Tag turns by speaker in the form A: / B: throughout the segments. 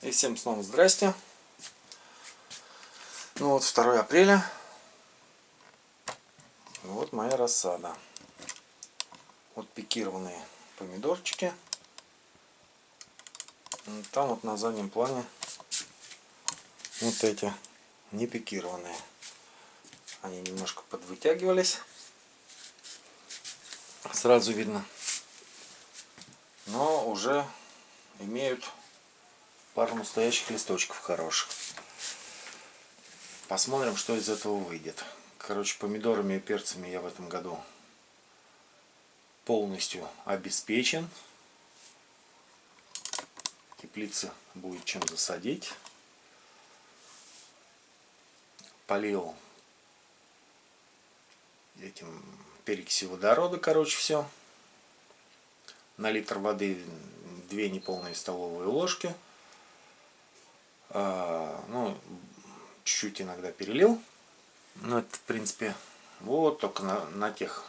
A: И всем снова здрасте. Ну вот 2 апреля. Вот моя рассада. Вот пикированные помидорчики. Там вот на заднем плане вот эти не пикированные. Они немножко подвытягивались. Сразу видно. Но уже имеют пару настоящих листочков хороших. Посмотрим, что из этого выйдет. Короче, помидорами и перцами я в этом году полностью обеспечен. Теплица будет чем засадить. Полил этим перекисью водорода, короче, все. На литр воды две неполные столовые ложки. А, ну, чуть-чуть иногда перелил. Ну, это, в принципе, вот только на, на тех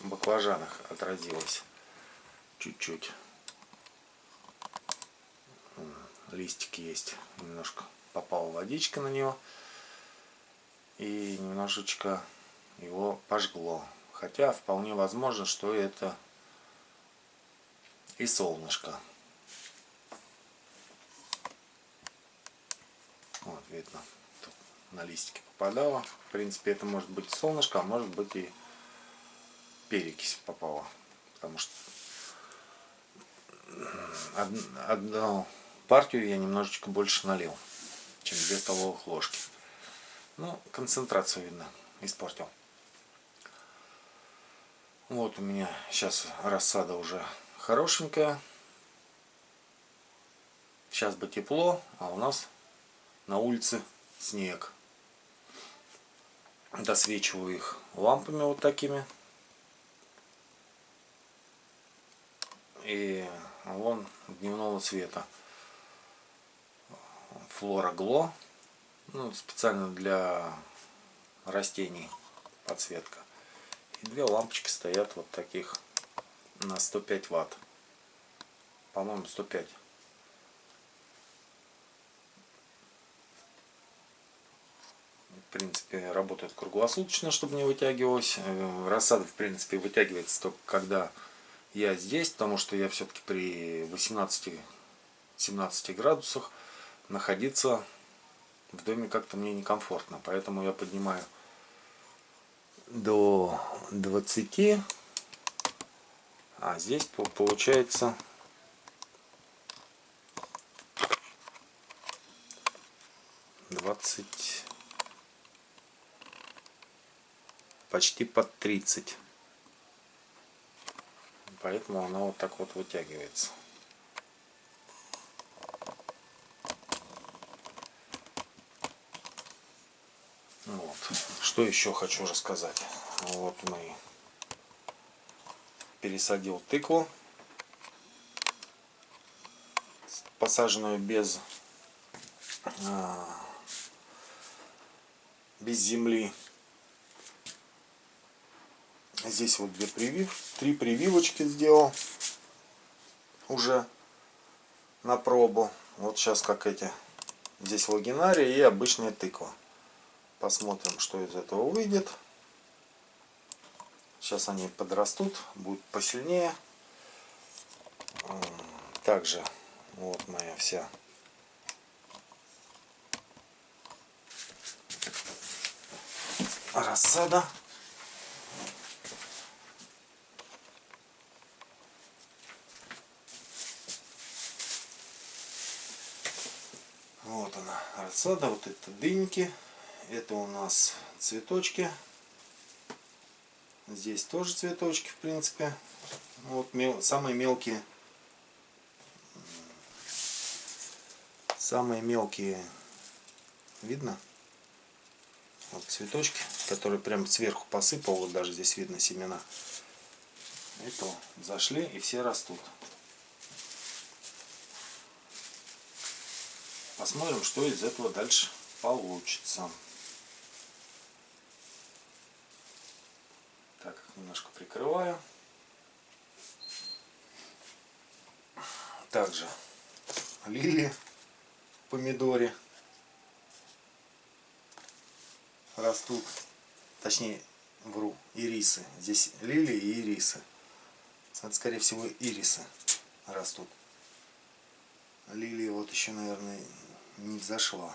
A: баклажанах отразилось. Чуть-чуть. Листики есть. Немножко попала водичка на него. И немножечко его пожгло. Хотя вполне возможно, что это и солнышко. Видно, тут на листики попадало. В принципе, это может быть солнышко, а может быть и перекись попала. Потому что одну партию я немножечко больше налил, чем 2 столовых ложки. Ну, концентрацию, видно, испортил. Вот у меня сейчас рассада уже хорошенькая. Сейчас бы тепло, а у нас на улице снег. Досвечиваю их лампами вот такими. И вон дневного цвета. Флора Гло. Ну, специально для растений подсветка. И две лампочки стоят вот таких на 105 ватт. По-моему 105. В принципе, работает круглосуточно, чтобы не вытягивалось. Э, рассада, в принципе, вытягивается только когда я здесь, потому что я все-таки при 18-17 градусах находиться в доме как-то мне некомфортно. Поэтому я поднимаю до 20 а здесь получается двадцать почти под 30 поэтому она вот так вот вытягивается вот. что еще хочу рассказать вот мои пересадил тыкву, посаженную без, а, без земли. Здесь вот две привив, три прививочки сделал уже на пробу. Вот сейчас как эти. Здесь лагинария и обычная тыква. Посмотрим, что из этого выйдет. Сейчас они подрастут, будут посильнее. Также вот моя вся рассада. Рассада, вот это дыньки, это у нас цветочки Здесь тоже цветочки, в принципе. Вот мел, самые мелкие. Самые мелкие. Видно? Вот цветочки, которые прям сверху посыпал. Вот даже здесь видно семена. Это зашли и все растут. Посмотрим, что из этого дальше получится. немножко прикрываю. Также лилии, помидоре растут. Точнее, вру, ирисы. Здесь лилии и ирисы. Это, скорее всего, ирисы растут. Лилия вот еще, наверное, не взошла.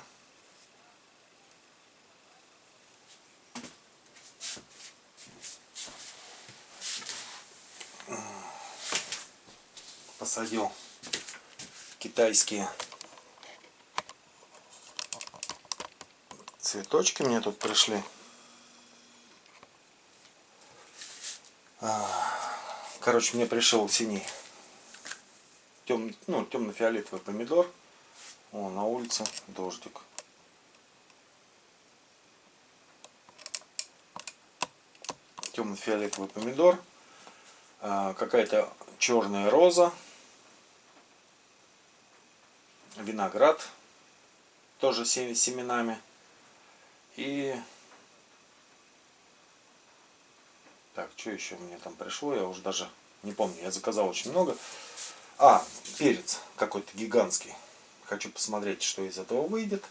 A: Посадил китайские цветочки мне тут пришли. Короче, мне пришел синий тем, ну, темно-фиолетовый помидор. О, на улице дождик. Темно-фиолетовый помидор. А, Какая-то черная роза. Виноград. Тоже с семенами. И Так, что еще мне там пришло, я уже даже не помню. Я заказал очень много. А, перец какой-то гигантский. Хочу посмотреть, что из этого выйдет.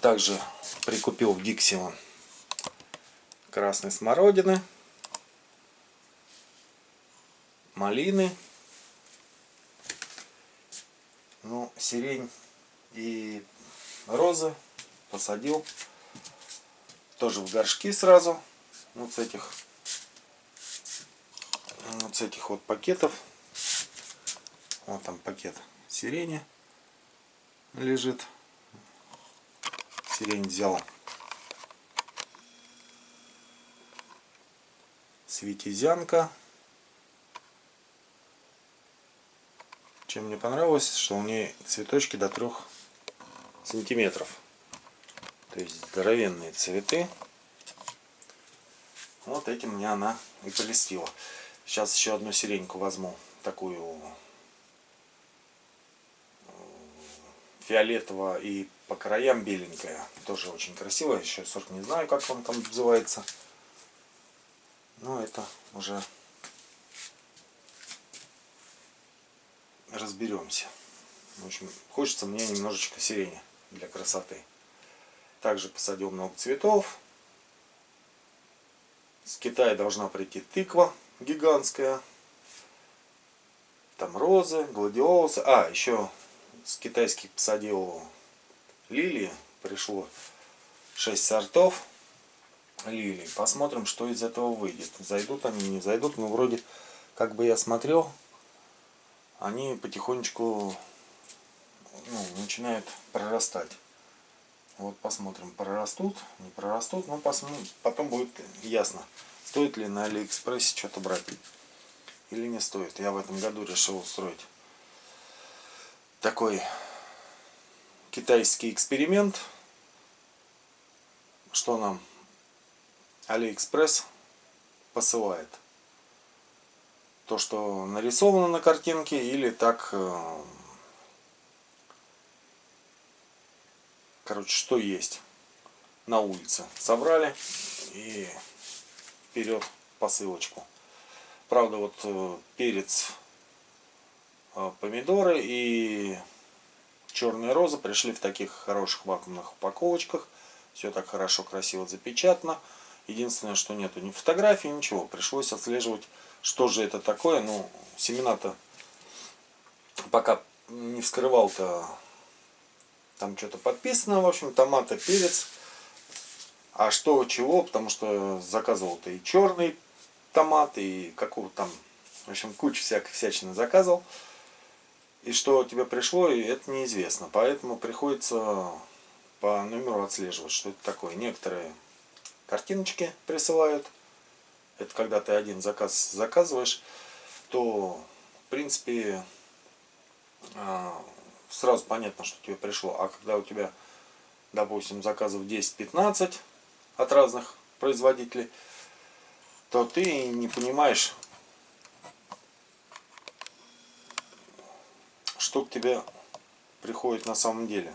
A: Также прикупил в Диксион красной смородины, малины, ну, сирень и розы посадил тоже в горшки сразу. Вот с этих вот с этих вот пакетов. Вот там пакет сирени лежит сирень взял светизянка чем мне понравилось что у нее цветочки до трех сантиметров то есть здоровенные цветы вот этим мне она и полистила. Сейчас еще одну сиреньку возьму. Такую фиолетово и по краям беленькая. Тоже очень красивая. Еще сорт не знаю, как он там называется. Но это уже разберемся. В общем, хочется мне немножечко сирени для красоты. Также посадил много цветов. С Китая должна прийти тыква гигантская. Там розы, гладиолусы. А, еще с китайских посадил лилии. Пришло 6 сортов лилий. Посмотрим, что из этого выйдет. Зайдут они, не зайдут. Но вроде, как бы я смотрел, они потихонечку ну, начинают прорастать. Вот посмотрим, прорастут, не прорастут. Ну, посмотрим, потом будет ясно, стоит ли на Алиэкспрессе что-то брать или не стоит. Я в этом году решил устроить такой китайский эксперимент. Что нам Алиэкспресс посылает. То, что нарисовано на картинке, или так э, короче, что есть на улице. Собрали и вперед посылочку. Правда, вот э, перец, помидоры и черные розы пришли в таких хороших вакуумных упаковочках. Все так хорошо, красиво запечатано. Единственное, что нету ни фотографии, ничего. Пришлось отслеживать, что же это такое. Ну, семена-то пока не вскрывал-то там что-то подписано, в общем, томаты, перец. А что, чего, потому что заказывал-то и черный томат, и какого там, в общем, кучу всякой всячины заказывал. И что тебе пришло, это неизвестно. Поэтому приходится по номеру отслеживать, что это такое. Некоторые картиночки присылают. Это когда ты один заказ заказываешь, то, в принципе, а, сразу понятно, что тебе пришло. А когда у тебя, допустим, заказов 10-15 от разных производителей, то ты не понимаешь, что к тебе приходит на самом деле.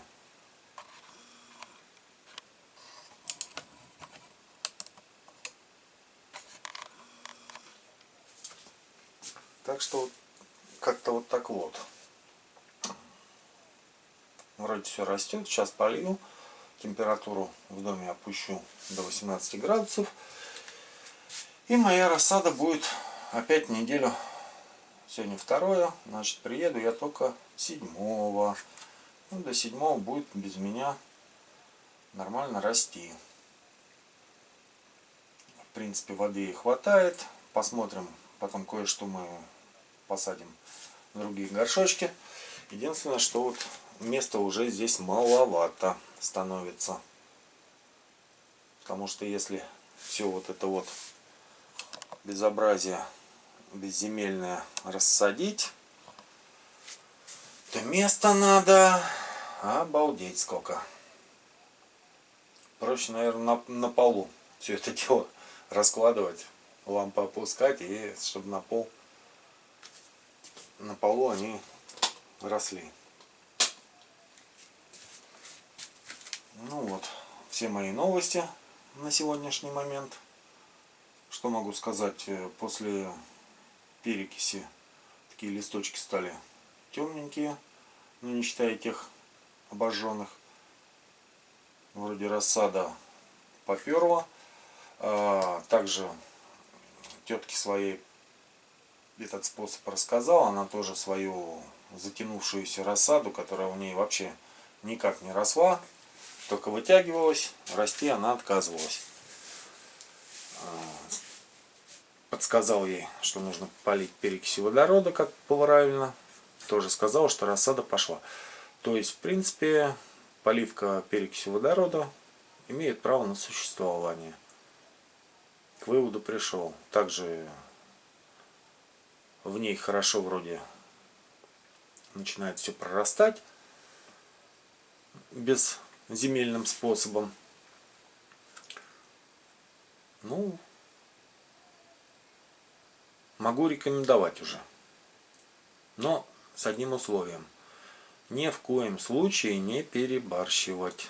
A: Так что как-то вот так вот. вроде все растет. Сейчас полью. Температуру в доме опущу до 18 градусов. И моя рассада будет опять неделю. Сегодня второе. Значит, приеду я только седьмого. Ну, до седьмого будет без меня нормально расти. В принципе, воды хватает. Посмотрим. Потом кое-что мы посадим в другие горшочки. Единственное, что вот места уже здесь маловато становится. Потому что если все вот это вот безобразие безземельное рассадить, то места надо обалдеть сколько. Проще, наверное, на, на полу все это дело раскладывать, лампу опускать и чтобы на пол на полу они росли. Ну вот, все мои новости на сегодняшний момент. Что могу сказать, э, после перекиси такие листочки стали темненькие, но не считая тех обожженных. Вроде рассада поперла. А, также тетке своей этот способ рассказала. Она тоже свою затянувшуюся рассаду, которая у ней вообще никак не росла, только вытягивалась, расти она отказывалась. А, подсказал ей, что нужно полить перекисью водорода, как правильно. Тоже сказал, что рассада пошла. То есть, в принципе, поливка перекисью водорода имеет право на существование. К выводу пришел. Также в ней хорошо вроде начинает все прорастать без земельным способом. Ну, могу рекомендовать уже. Но с одним условием. Ни в коем случае не перебарщивать.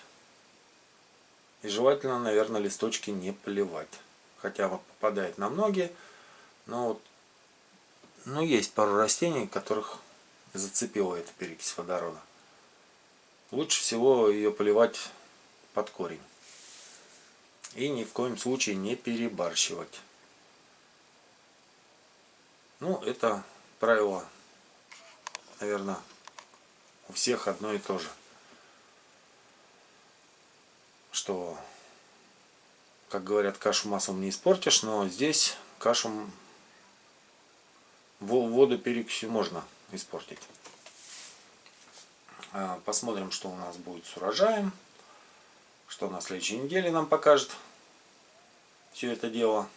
A: И желательно, наверное, листочки не поливать. Хотя вот попадает на многие. Но вот ну, есть пару растений, которых зацепила эта перекись водорода. Лучше всего ее поливать под корень. И ни в коем случае не перебарщивать. Ну, это правило, наверное, у всех одно и то же. Что, как говорят, кашу маслом не испортишь, но здесь кашу воду перекисью можно испортить. А, посмотрим, что у нас будет с урожаем. Что на следующей неделе нам покажет все это дело.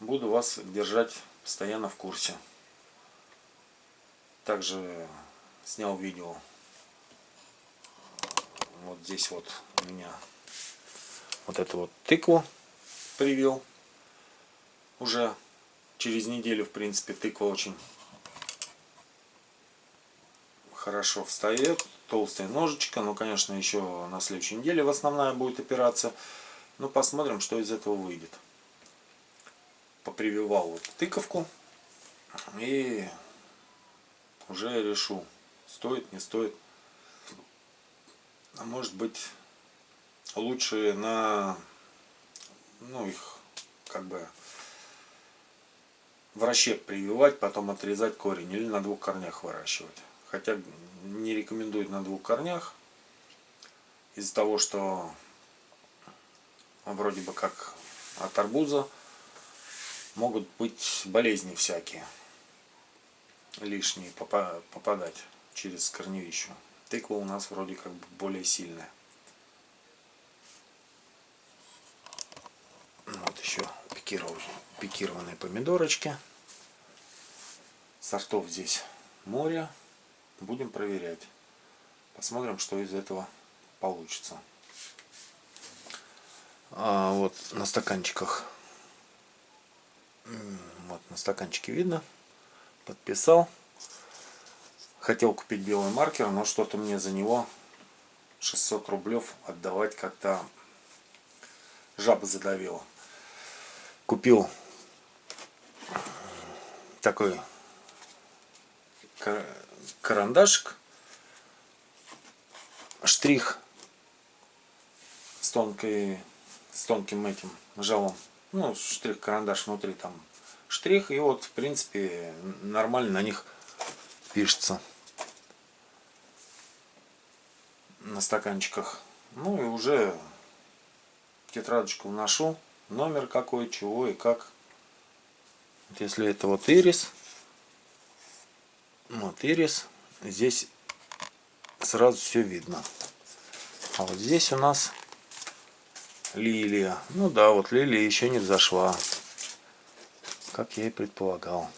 A: Буду вас держать постоянно в курсе. Также снял видео. Вот здесь вот у меня вот эту вот тыкву привел. Уже через неделю, в принципе, тыква очень хорошо встает. Толстая ножичка. Ну, конечно, еще на следующей неделе в основная будет операция. Ну, посмотрим, что из этого выйдет попрививал вот тыковку и уже решу, стоит, не стоит. А может быть лучше на ну их как бы в расщеп прививать, потом отрезать корень или на двух корнях выращивать. Хотя не рекомендуют на двух корнях из-за того, что вроде бы как от арбуза могут быть болезни всякие лишние попадать через корневищу. Тыква у нас вроде как бы более сильная. Вот еще пикированные помидорочки. Сортов здесь море. Будем проверять. Посмотрим, что из этого получится. А вот на стаканчиках вот на стаканчике видно. Подписал. Хотел купить белый маркер, но что-то мне за него 600 рублев отдавать как-то жаба задавила. Купил такой карандашик штрих с тонкой с тонким этим жалом ну штрих карандаш внутри там штрих и вот в принципе нормально на них пишется. На стаканчиках. Ну и уже тетрадочку вношу. Номер какой чего и как. Вот если это вот ирис. Вот ирис. Здесь сразу все видно. А вот здесь у нас лилия. Ну да, вот лилия еще не взошла. Как я и предполагал.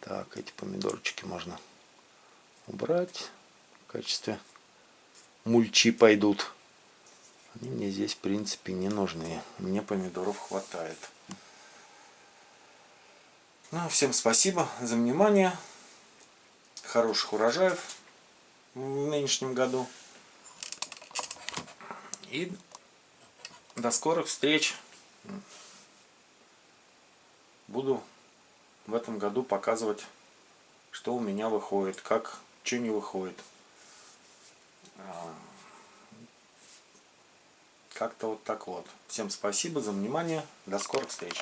A: Так, эти помидорчики можно убрать. В качестве мульчи пойдут. Они мне здесь, в принципе, не нужны. Мне помидоров хватает. Ну, всем спасибо за внимание. Хороших урожаев в нынешнем году. И до скорых встреч. Буду в этом году показывать, что у меня выходит, как, что не выходит. А, как-то вот так вот. Всем спасибо за внимание. До скорых встреч.